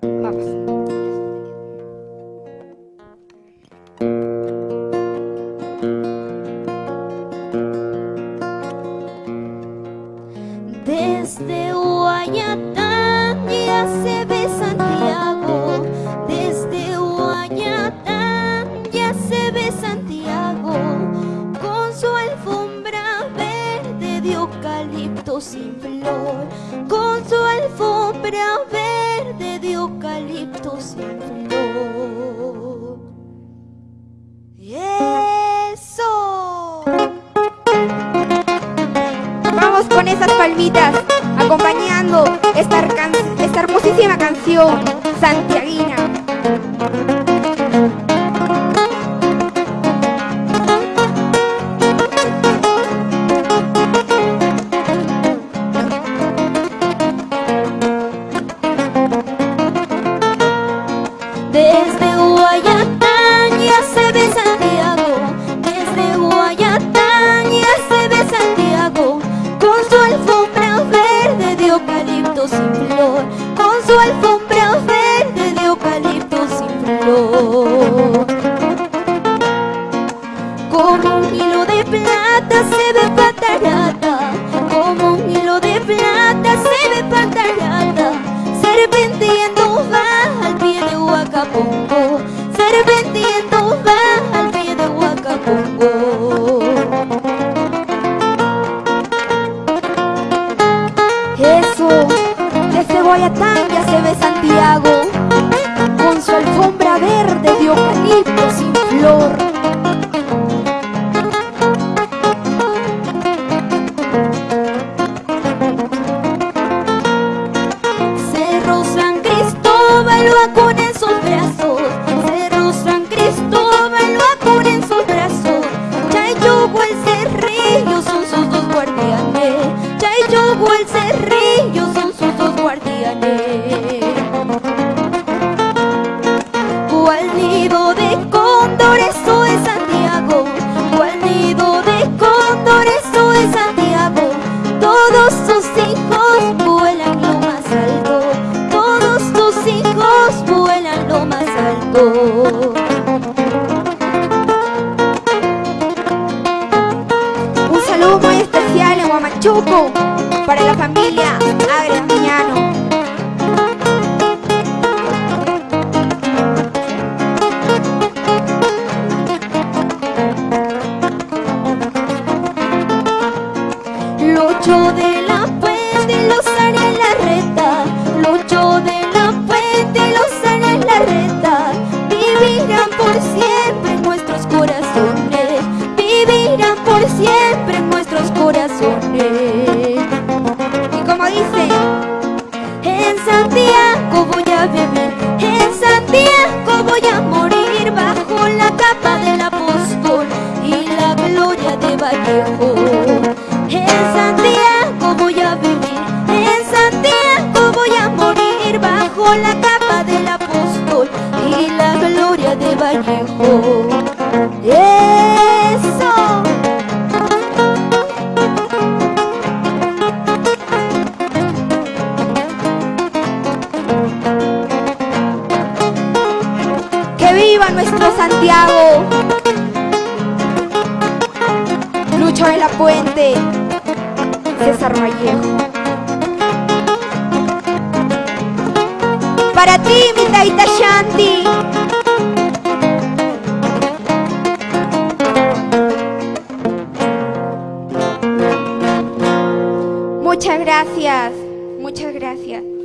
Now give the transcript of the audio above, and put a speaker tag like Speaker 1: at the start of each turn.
Speaker 1: Vamos.
Speaker 2: Desde Guayatán ya se ve Santiago, desde Guayatán ya se ve Santiago, con su alfombra verde de eucalipto sin flor, con su alfombra verde de eucalipto sin flor. ¡Eso!
Speaker 1: Vamos con esas palmitas, acompañando esta, esta hermosísima canción santiaguina.
Speaker 2: Ya se ve Santiago, con su alfombra verde de eucalipto sin flor. Cerro San Cristóbal va con en sus brazos Cerro San Cristóbal va con en sus brazos
Speaker 1: Huamachuco para la familia Agres Miñano.
Speaker 2: Locho de la capa del apóstol Y la gloria de Vallejo. En Santiago voy a vivir En Santiago voy a morir Bajo la capa del apóstol Y la gloria de Vallejo
Speaker 1: Santiago. Lucho de la Puente, César Vallejo. Para ti, mi Taita Shanti. Muchas gracias, muchas gracias.